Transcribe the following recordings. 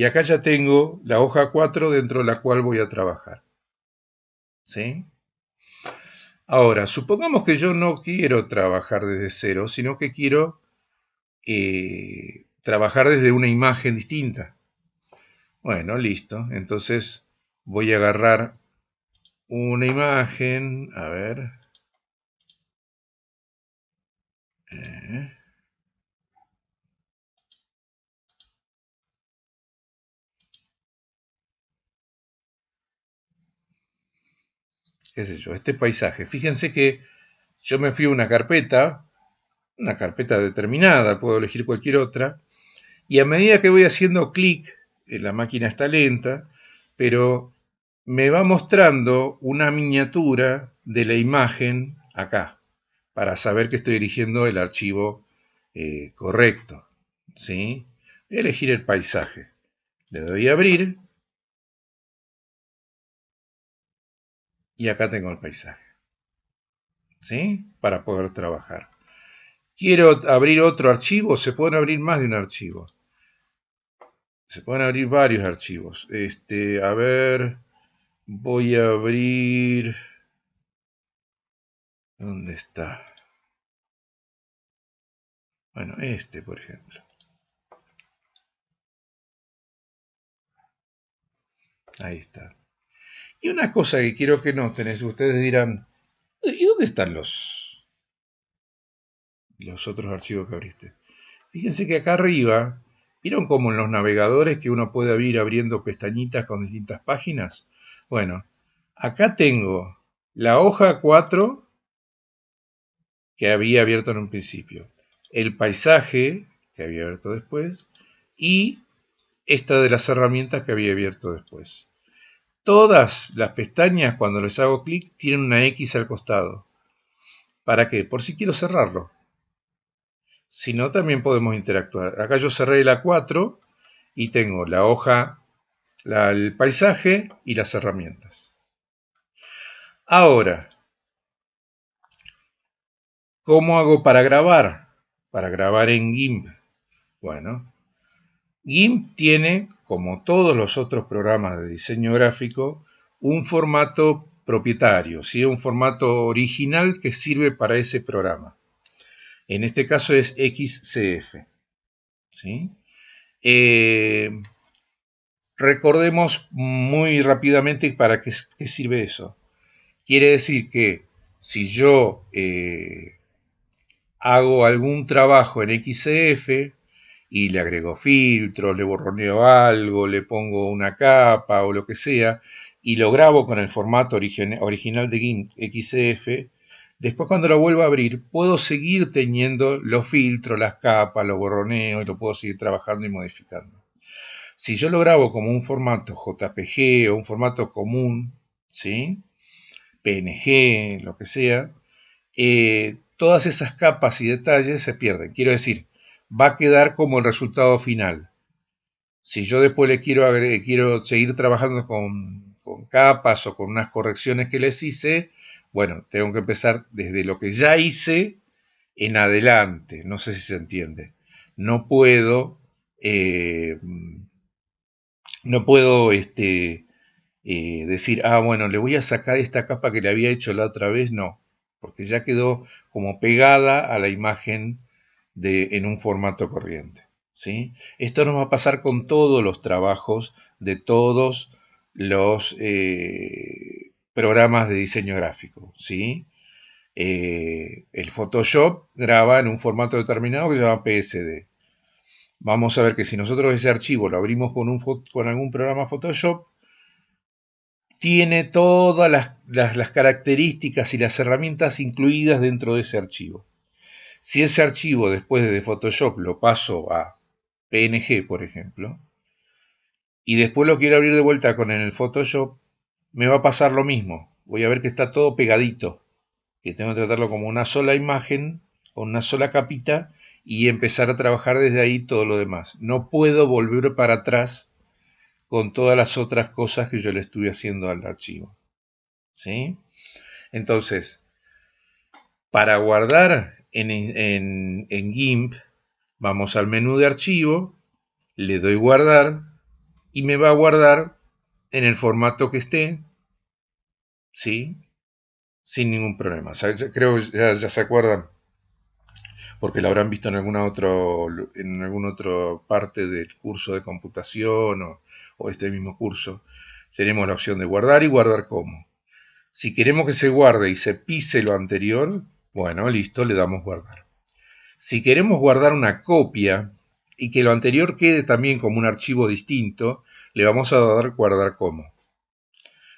Y acá ya tengo la hoja 4 dentro de la cual voy a trabajar. ¿Sí? Ahora, supongamos que yo no quiero trabajar desde cero, sino que quiero eh, trabajar desde una imagen distinta. Bueno, listo. Entonces voy a agarrar una imagen, a ver. Eh. Qué este paisaje. Fíjense que yo me fui a una carpeta, una carpeta determinada, puedo elegir cualquier otra, y a medida que voy haciendo clic, la máquina está lenta, pero me va mostrando una miniatura de la imagen acá, para saber que estoy eligiendo el archivo eh, correcto. ¿sí? Voy a elegir el paisaje. Le doy a abrir y acá tengo el paisaje. ¿Sí? Para poder trabajar. Quiero abrir otro archivo, se pueden abrir más de un archivo. Se pueden abrir varios archivos. Este, a ver, voy a abrir... ¿Dónde está? Bueno, este, por ejemplo. Ahí está. Y una cosa que quiero que noten es que ustedes dirán, ¿y dónde están los, los otros archivos que abriste? Fíjense que acá arriba, ¿vieron como en los navegadores que uno puede ir abriendo pestañitas con distintas páginas? Bueno, acá tengo la hoja 4 que había abierto en un principio, el paisaje que había abierto después y esta de las herramientas que había abierto después. Todas las pestañas, cuando les hago clic, tienen una X al costado. ¿Para qué? Por si quiero cerrarlo. Si no, también podemos interactuar. Acá yo cerré la 4 y tengo la hoja, el paisaje y las herramientas. Ahora, ¿cómo hago para grabar? Para grabar en GIMP. Bueno, GIMP tiene, como todos los otros programas de diseño gráfico, un formato propietario, ¿sí? un formato original que sirve para ese programa. En este caso es XCF. ¿sí? Eh, recordemos muy rápidamente para qué, sirve eso. Quiere decir que si yo eh, hago algún trabajo en XCF, y le agrego filtros, le borroneo algo, le pongo una capa o lo que sea, y lo grabo con el formato original de GIMP XCF, después cuando lo vuelvo a abrir puedo seguir teniendo los filtros, las capas, los borroneos y lo puedo seguir trabajando y modificando. Si yo lo grabo como un formato JPG o un formato común, ¿sí? PNG, lo que sea, eh, todas esas capas y detalles se pierden. Quiero decir, va a quedar como el resultado final. Si yo después le quiero, quiero seguir trabajando con, con capas o con unas correcciones que les hice, bueno, tengo que empezar desde lo que ya hice en adelante. No sé si se entiende. No puedo, eh, no puedo este, eh, decir, ah, bueno, le voy a sacar esta capa que le había hecho la otra vez. No, porque ya quedó como pegada a la imagen en un formato corriente. ¿sí? Esto nos va a pasar con todos los trabajos de todos los eh, programas de diseño gráfico. ¿sí? Eh, el Photoshop graba en un formato determinado que se llama PSD. Vamos a ver que si nosotros ese archivo lo abrimos con, algún programa Photoshop, tiene todas las características y las herramientas incluidas dentro de ese archivo. Si ese archivo después de Photoshop lo paso a PNG, por ejemplo, y después lo quiero abrir de vuelta con el Photoshop, me va a pasar lo mismo. Voy a ver que está todo pegadito, que tengo que tratarlo como una sola imagen, con una sola capita, y empezar a trabajar desde ahí todo lo demás. No puedo volver para atrás con todas las otras cosas que yo le estuve haciendo al archivo. ¿Sí? Entonces, para guardar en, GIMP, vamos al menú de archivo, le doy guardar y me va a guardar en el formato que esté, ¿sí? Sin ningún problema. creo ya, ya, se acuerdan, porque lo habrán visto en alguna, otro, en alguna otra parte del curso de computación o, o este mismo curso. Tenemos la opción de guardar y guardar como. Si queremos que se guarde y se pise lo anterior, bueno, listo, le damos guardar. Si queremos guardar una copia y que lo anterior quede también como un archivo distinto, le vamos a dar guardar como.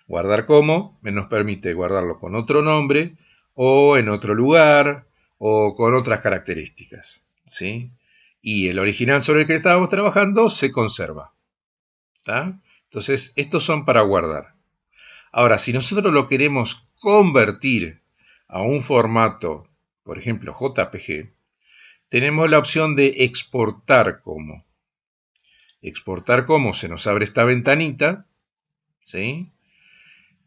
Guardar como nos permite guardarlo con otro nombre o en otro lugar o con otras características. ¿sí? Y el original sobre el que estábamos trabajando se conserva. Entonces, estos son para guardar. Ahora, si nosotros lo queremos convertir a un formato, por ejemplo, JPG, tenemos la opción de exportar como. Exportar como, se nos abre esta ventanita, ¿sí?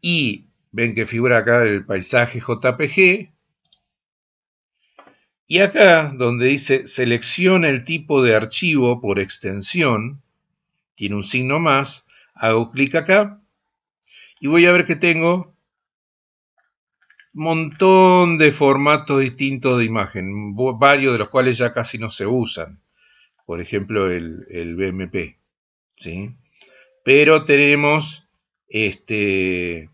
Y ven que figura acá el paisaje JPG. Y acá, donde dice selecciona el tipo de archivo por extensión, tiene un signo más, hago clic acá y voy a ver que tengo montón de formatos distintos de imagen, varios de los cuales ya casi no se usan. Por ejemplo, el, el BMP. ¿sí? Pero tenemos, este,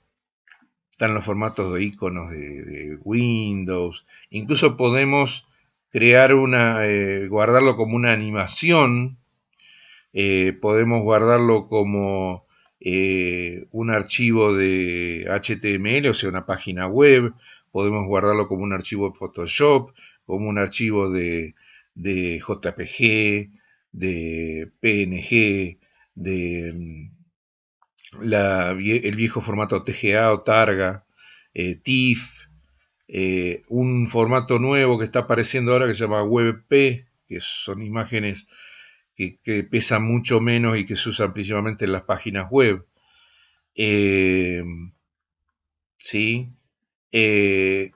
están los formatos de iconos de, Windows. Incluso podemos crear una, eh, guardarlo como una animación. Eh, podemos guardarlo como eh, un archivo de HTML, o sea, una página web, podemos guardarlo como un archivo de Photoshop, como un archivo de, JPG, de PNG, de mm, el viejo formato TGA o Targa, eh, TIFF, eh, un formato nuevo que está apareciendo ahora que se llama WebP, que son imágenes que, pesa mucho menos y que se usan principalmente en las páginas web. Eh, sí, eh,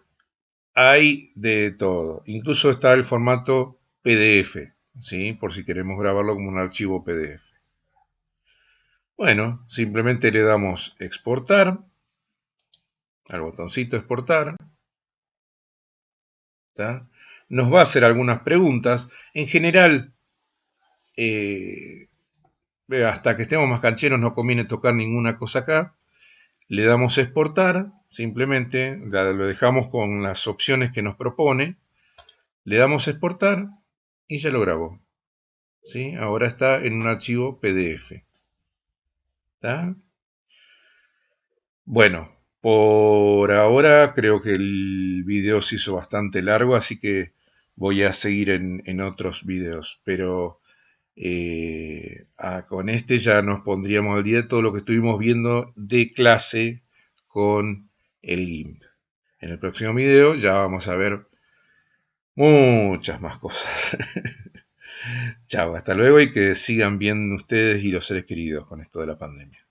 hay de todo. Incluso está el formato PDF, ¿sí? por si queremos grabarlo como un archivo PDF. Bueno, simplemente le damos exportar, al botoncito exportar. Nos va a hacer algunas preguntas. En general, eh, hasta que estemos más cancheros no conviene tocar ninguna cosa acá. Le damos exportar, simplemente lo dejamos con las opciones que nos propone. Le damos exportar y ya lo grabó. ¿Sí? Ahora está en un archivo PDF. Bueno, por ahora creo que el video se hizo bastante largo, así que voy a seguir en, en otros videos. Pero eh, con este ya nos pondríamos al día de todo lo que estuvimos viendo de clase con el GIMP. En el próximo video ya vamos a ver muchas más cosas. Chao, hasta luego y que sigan bien ustedes y los seres queridos con esto de la pandemia.